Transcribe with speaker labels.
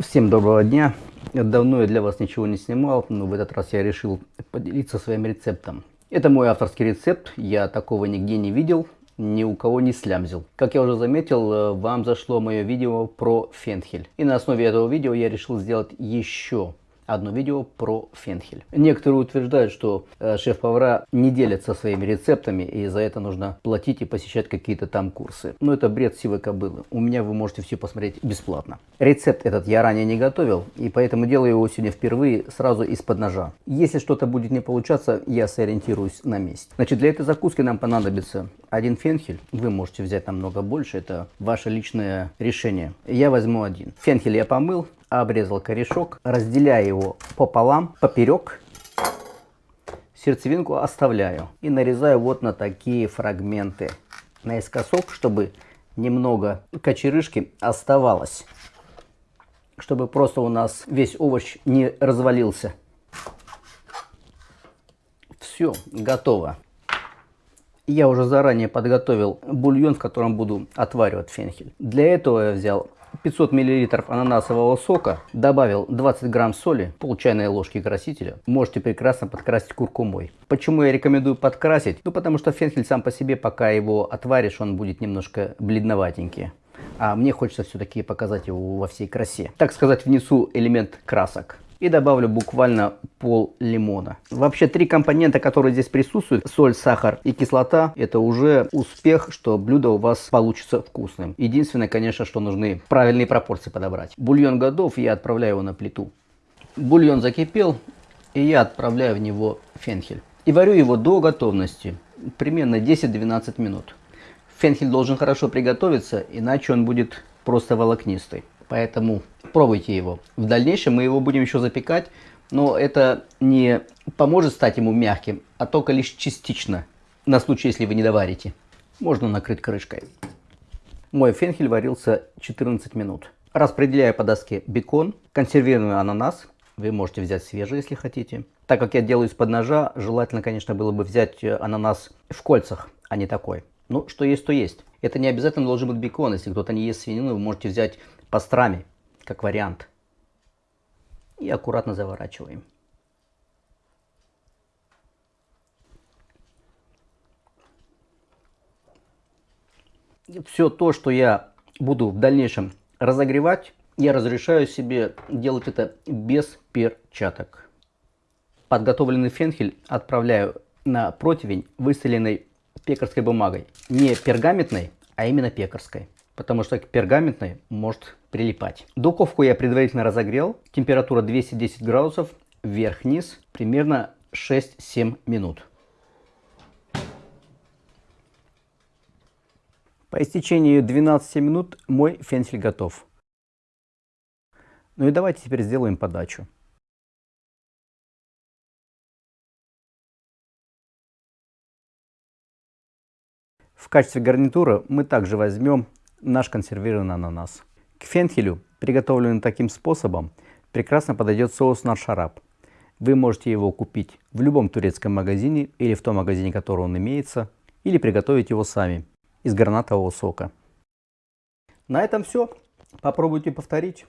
Speaker 1: Всем доброго дня! Давно я для вас ничего не снимал, но в этот раз я решил поделиться своим рецептом. Это мой авторский рецепт, я такого нигде не видел, ни у кого не слямзил. Как я уже заметил, э, вам зашло мое видео про фенхель. И на основе этого видео я решил сделать еще одно видео про фенхель. Некоторые утверждают, что э, шеф-повара не делятся своими рецептами, и за это нужно платить и посещать какие-то там курсы. Но это бред сивой кобылы. У меня вы можете все посмотреть бесплатно. Рецепт этот я ранее не готовил, и поэтому делаю его сегодня впервые сразу из-под ножа. Если что-то будет не получаться, я сориентируюсь на месте. Значит, для этой закуски нам понадобится один фенхель. Вы можете взять намного больше, это ваше личное решение. Я возьму один. Фенхель я помыл, обрезал корешок, разделяю его пополам, поперек, сердцевинку оставляю и нарезаю вот на такие фрагменты наискосок, чтобы немного кочерышки оставалось, чтобы просто у нас весь овощ не развалился. Все, готово. Я уже заранее подготовил бульон, в котором буду отваривать фенхель. Для этого я взял 500 мл ананасового сока, добавил 20 грамм соли, пол чайной ложки красителя. Можете прекрасно подкрасить куркумой. Почему я рекомендую подкрасить? Ну потому что фенхель сам по себе, пока его отваришь, он будет немножко бледноватенький. А мне хочется все-таки показать его во всей красе. Так сказать, внесу элемент красок и добавлю буквально пол лимона. Вообще три компонента, которые здесь присутствуют, соль, сахар и кислота, это уже успех, что блюдо у вас получится вкусным. Единственное, конечно, что нужны правильные пропорции подобрать. Бульон готов, я отправляю его на плиту. Бульон закипел, и я отправляю в него фенхель. И варю его до готовности, примерно 10-12 минут. Фенхель должен хорошо приготовиться, иначе он будет просто волокнистый. Поэтому пробуйте его. В дальнейшем мы его будем еще запекать, но это не поможет стать ему мягким, а только лишь частично, на случай, если вы не доварите. Можно накрыть крышкой. Мой фенхель варился 14 минут. Распределяю по доске бекон, консервированный ананас. Вы можете взять свежий, если хотите. Так как я делаю из-под ножа, желательно, конечно, было бы взять э, ананас в кольцах, а не такой. Ну, что есть, то есть. Это не обязательно должен быть бекон. Если кто-то не ест свинину, вы можете взять пастрами, как вариант. И аккуратно заворачиваем. Все то, что я буду в дальнейшем разогревать, я разрешаю себе делать это без перчаток. Подготовленный фенхель отправляю на противень, выстеленной пекарской бумагой. Не пергаментной, а именно пекарской потому что к пергаментной может прилипать. Духовку я предварительно разогрел. Температура 210 градусов, вверх-вниз, примерно 6-7 минут. По истечении 12 минут мой фенсель готов. Ну и давайте теперь сделаем подачу. В качестве гарнитура мы также возьмем наш консервированный ананас. К фенхелю, приготовленный таким способом, прекрасно подойдет соус наршарап. Вы можете его купить в любом турецком магазине или в том магазине, который он имеется, или приготовить его сами из гранатового сока. На этом все. Попробуйте повторить.